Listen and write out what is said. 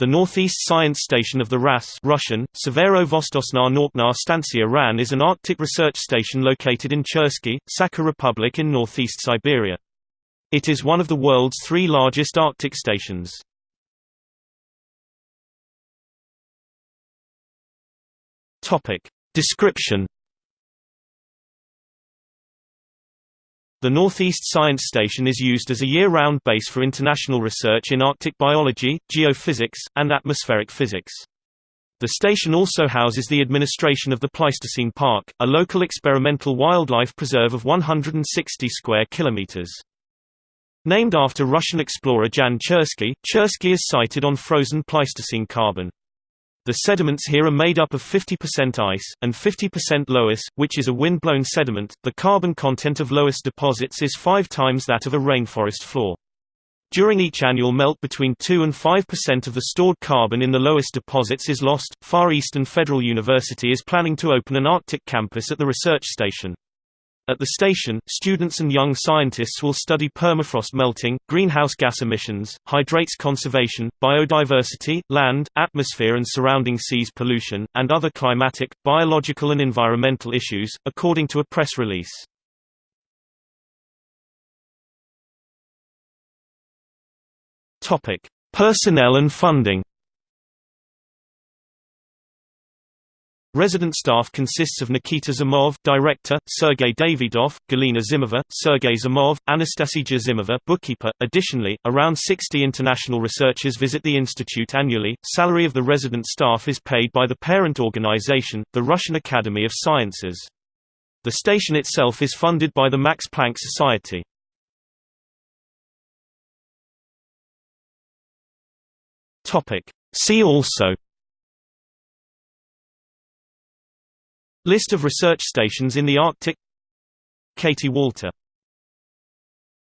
The northeast science station of the RAS Russian, Severovostosna Norkna Stancia RAN is an Arctic research station located in Chersky, Sakha Republic in northeast Siberia. It is one of the world's three largest Arctic stations. Description The Northeast Science Station is used as a year-round base for international research in Arctic biology, geophysics, and atmospheric physics. The station also houses the administration of the Pleistocene Park, a local experimental wildlife preserve of 160 square kilometers. Named after Russian explorer Jan Chersky, Chersky is sited on frozen Pleistocene carbon. The sediments here are made up of 50% ice, and 50% loess, which is a wind-blown sediment. The carbon content of loess deposits is five times that of a rainforest floor. During each annual melt between 2 and 5% of the stored carbon in the loess deposits is lost. Far Eastern Federal University is planning to open an Arctic campus at the research station. At the station, students and young scientists will study permafrost melting, greenhouse gas emissions, hydrates conservation, biodiversity, land, atmosphere and surrounding seas pollution, and other climatic, biological and environmental issues, according to a press release. Personnel and funding Resident staff consists of Nikita Zimov, director, Sergei Davidov, Galina Zimova, Sergei Zimov, Anastasia Zimova, bookkeeper. Additionally, around 60 international researchers visit the institute annually. Salary of the resident staff is paid by the parent organization, the Russian Academy of Sciences. The station itself is funded by the Max Planck Society. Topic: See also List of research stations in the Arctic. Katie Walter